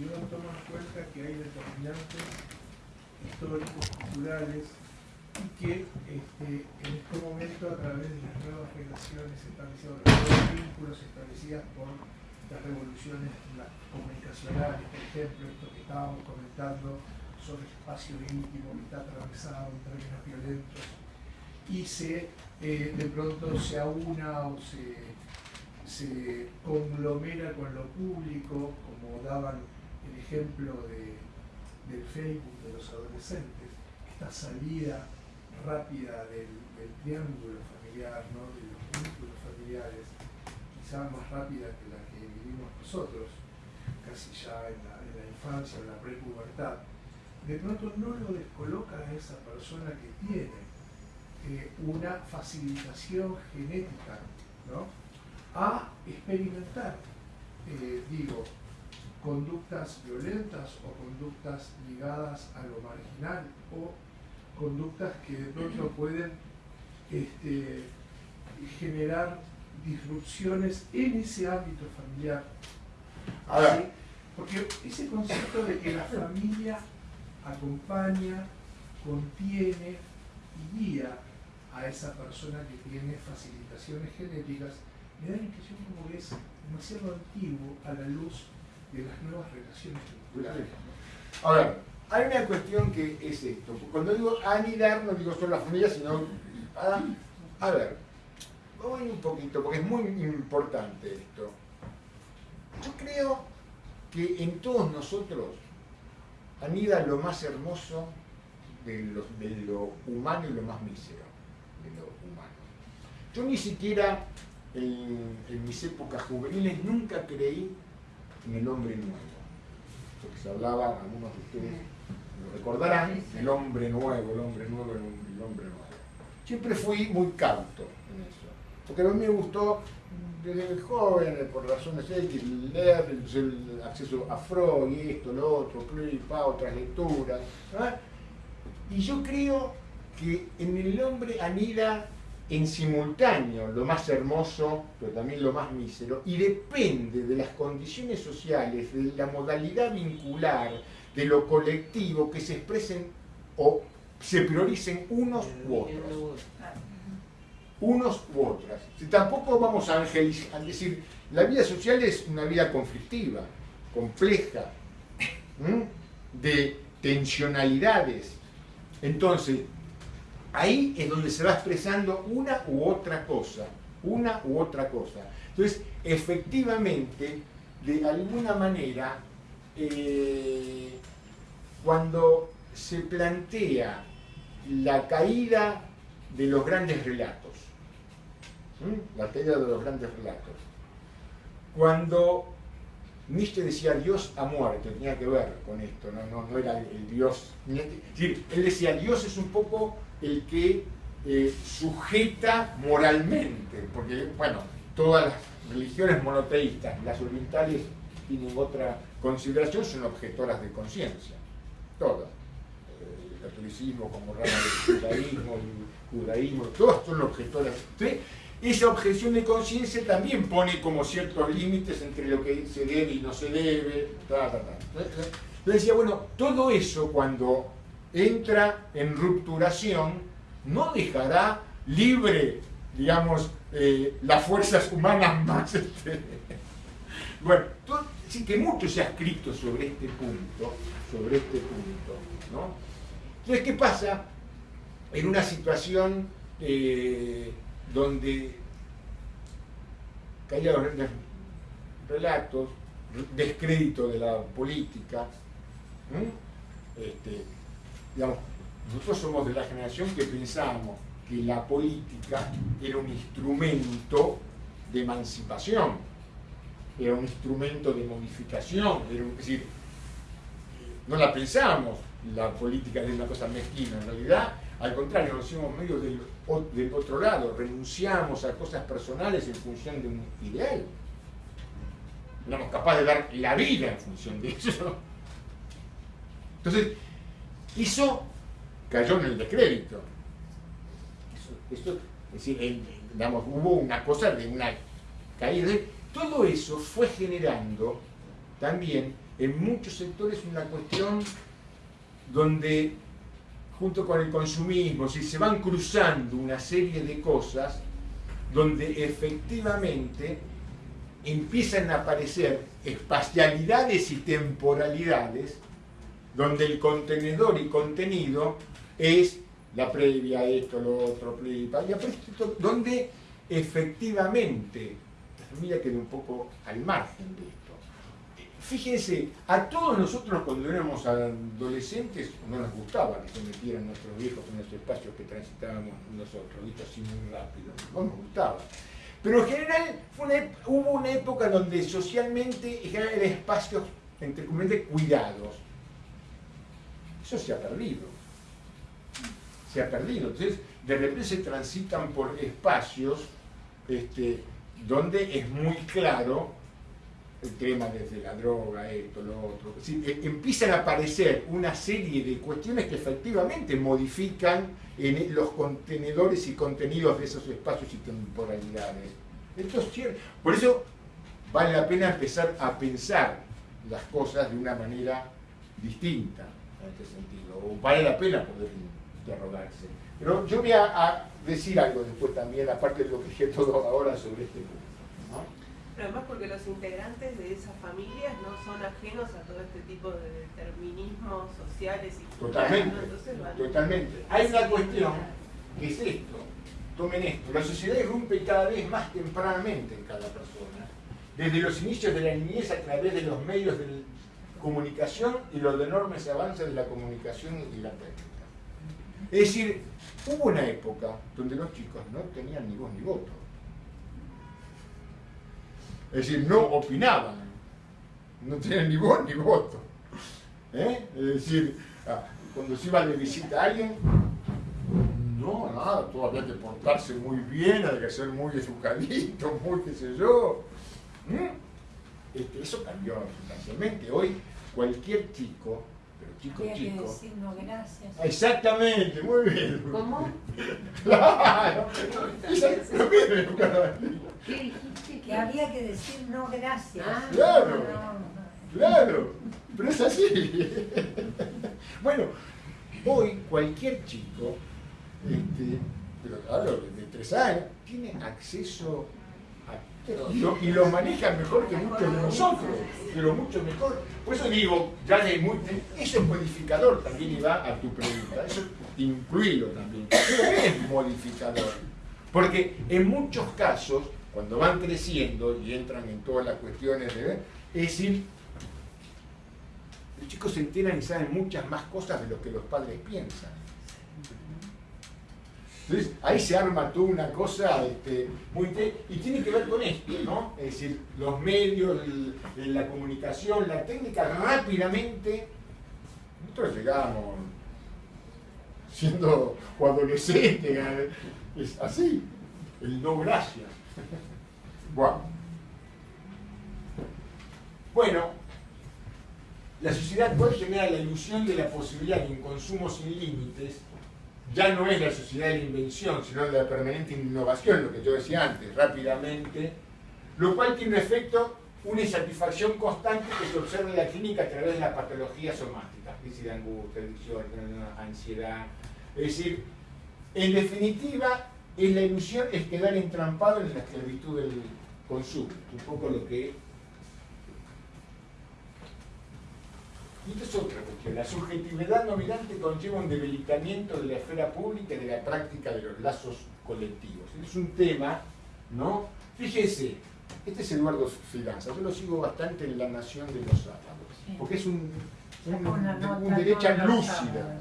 si uno toma en cuenta que hay determinantes históricos, culturales, y que este, en este momento a través de las nuevas relaciones establecidas, los vínculos establecidas por las revoluciones comunicacionales, por ejemplo, esto que estábamos comentando sobre espacio íntimo que está atravesado en términos violentos, y se eh, de pronto se aúna o se, se conglomera con lo público, como daban el ejemplo de, del Facebook de los adolescentes, esta salida rápida del, triángulo familiar, ¿no? de los vínculos familiares, quizá más rápida que la que vivimos nosotros, casi ya en la, en la infancia en la prepubertad, de pronto no lo descoloca a esa persona que tiene eh, una facilitación genética ¿no? a experimentar, eh, digo, conductas violentas o conductas ligadas a lo marginal o conductas que de pronto pueden este, generar disrupciones en ese ámbito familiar. Porque ese concepto de que la familia acompaña, contiene y guía a esa persona que tiene facilitaciones genéticas, me da la impresión como que es demasiado antiguo a la luz de las nuevas relaciones culturales. A ver, hay una cuestión que es esto. Cuando digo anidar, no digo solo la familia, sino... A, a ver, voy un poquito, porque es muy importante esto. Yo creo que en todos nosotros anida lo más hermoso de lo, de lo humano y lo más mísero de lo humano. Yo ni siquiera en, mis épocas juveniles nunca creí en el hombre nuevo. Porque se hablaba, algunos de ustedes lo recordarán, el hombre nuevo, el hombre nuevo, el hombre nuevo. Siempre fui muy cauto en eso. Porque a mí me gustó desde joven, por razones X, leer el, acceso a Freud, esto, lo otro, pa, otras lecturas. Y yo creo que en el hombre anida en simultáneo lo más hermoso, pero también lo más mísero, y depende de las condiciones sociales, de la modalidad vincular, de lo colectivo, que se expresen o se prioricen unos u otros. Unos u otras. Si tampoco vamos a, a decir, la vida social es una vida conflictiva, compleja, de tensionalidades. Entonces, Ahí es donde se va expresando una u otra cosa, una u otra cosa. Entonces, efectivamente, de alguna manera, eh, cuando se plantea la caída de los grandes relatos, la caída de los grandes relatos, cuando Nietzsche decía Dios ha muerto, tenía que ver con esto, no, era el Dios. él decía Dios es un poco el que eh, sujeta moralmente, porque, bueno, todas las religiones monoteístas, las orientales tienen otra consideración, son objetoras de conciencia, todas. El catolicismo como rama del judaísmo, el judaísmo, todas son objetoras. Esa objeción de conciencia también pone como ciertos límites entre lo que se debe y no se debe, ta, ta, ta. Entonces decía, bueno, todo eso cuando entra en rupturación, no dejará libre, digamos, eh, las fuerzas humanas más. Este, bueno, sí que mucho se ha escrito sobre este punto, sobre este punto, ¿no? Entonces, ¿qué pasa? En una situación eh, donde los relatos, descrédito de la política, este, nosotros somos de la generación que pensábamos que la política era un instrumento de emancipación, era un instrumento de modificación, es decir, no la pensábamos la política de una cosa mezquina, en realidad, al contrario, nos hicimos medio del, otro lado, renunciamos a cosas personales en función de un ideal. No éramos capaces de dar la vida en función de eso. Entonces, eso cayó en el descrédito. Eso, es decir, hubo una cosa de una caída. Todo eso fue generando también en muchos sectores una cuestión donde junto con el consumismo, si se van cruzando una serie de cosas donde efectivamente empiezan a aparecer espacialidades y temporalidades donde el contenedor y contenido es la previa, esto, lo otro, previa, donde efectivamente familia queda un poco al margen de esto. Fíjense, a todos nosotros cuando éramos adolescentes no nos gustaba que se metieran nuestros viejos en los espacios que transitábamos nosotros, visto así muy rápido, no nos gustaba. Pero en general hubo una época donde socialmente eran espacios, entre comillas, cuidados. Eso se ha perdido. Se ha perdido. Entonces, de repente se transitan por espacios este, donde es muy claro el tema desde la droga, esto, lo otro. Eh, empiezan a aparecer una serie de cuestiones que efectivamente modifican en los contenedores y contenidos de esos espacios y temporalidades. Esto es cierto. Por eso vale la pena empezar a pensar las cosas de una manera distinta en este sentido. O vale la pena poder interrogarse. Pero yo voy a, decir algo después también, aparte de lo que dije todo ahora sobre este punto además porque los integrantes de esas familias no son ajenos a todo este tipo de determinismos sociales y Totalmente, totalmente. Hay una cuestión que es esto, tomen esto, la sociedad irrumpe cada vez más tempranamente en cada persona, desde los inicios de la niñez a través de los medios de comunicación y los enormes avances de la comunicación y la técnica. Es decir, hubo una época donde los chicos no tenían ni voz ni voto es decir, no opinaban, no tenían ni voz ni voto. ¿Eh? Es decir, ah, cuando se iba de visita a alguien, no, nada, todo había que portarse muy bien, había que ser muy educadito, muy qué sé yo. ¿Mm? Este, eso cambió sustancialmente. Hoy cualquier chico pero chico, Había chico. Que decir no gracias. Exactamente, muy bien. ¿Cómo? claro. ¿Qué dijiste? Que había que decir no gracias. Ah, claro. Claro. Pero es así. bueno, hoy cualquier chico, este, pero hablo de tres años, tiene acceso y lo, manejan mejor que muchos de nosotros, pero mucho mejor. Por eso digo, ya de muy, eso es modificador también y va a tu pregunta, eso incluirlo también. Pero es modificador, porque en muchos casos, cuando van creciendo y entran en todas las cuestiones de... Es decir, los chicos se enteran y saben muchas más cosas de lo que los padres piensan. Entonces, ahí se arma toda una cosa este, muy... Y tiene que ver con esto, ¿no? Es decir, los medios, la comunicación, la técnica, rápidamente... Nosotros llegamos siendo adolescentes, es así, el no gracias. Bueno. la sociedad puede generar la ilusión de la posibilidad de un consumo sin límites ya no es la sociedad de la invención, sino de la permanente innovación, lo que yo decía antes, rápidamente, lo cual tiene un efecto, una insatisfacción constante que se observa en la clínica a través de las patologías somáticas, crisis de angustia, ansiedad. Es decir, en definitiva, es la ilusión es quedar entrampado en la esclavitud del consumo, un poco lo que Y esto es otra cuestión. La subjetividad nominante conlleva un debilitamiento de la esfera pública y de la práctica de los lazos colectivos. Es un tema, ¿no? Fíjese, este es Eduardo Fidanza, yo lo sigo bastante en La Nación de los Sábados, porque es un, un, un derecha lúcida,